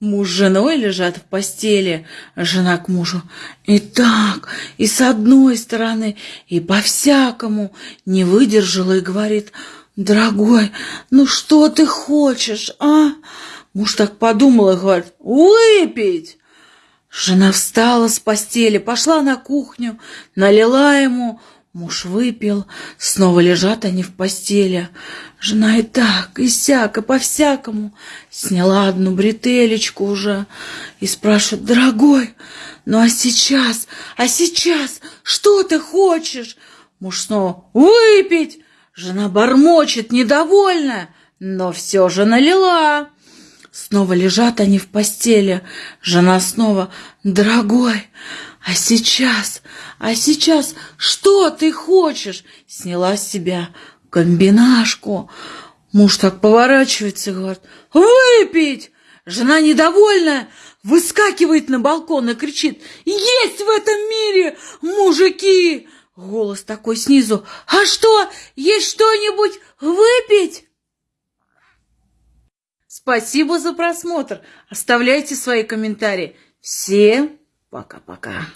Муж с женой лежат в постели, жена к мужу. И так, и с одной стороны, и по-всякому не выдержала и говорит, «Дорогой, ну что ты хочешь, а?» Муж так подумал и говорит, «Выпить!» Жена встала с постели, пошла на кухню, налила ему, Муж выпил, снова лежат они в постели. Жена и так, и сяк, и по-всякому. Сняла одну бретелечку уже и спрашивает, дорогой, ну а сейчас, а сейчас, что ты хочешь? Муж снова, выпить. Жена бормочет, недовольная, но все же налила. Снова лежат они в постели. Жена снова, дорогой, а сейчас, а сейчас что ты хочешь? Сняла с себя комбинашку. Муж так поворачивается и говорит, выпить! Жена недовольная выскакивает на балкон и кричит, есть в этом мире мужики! Голос такой снизу, а что, есть что-нибудь выпить? Спасибо за просмотр. Оставляйте свои комментарии. Всем пока-пока.